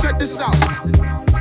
Check this out.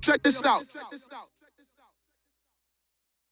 Check this out.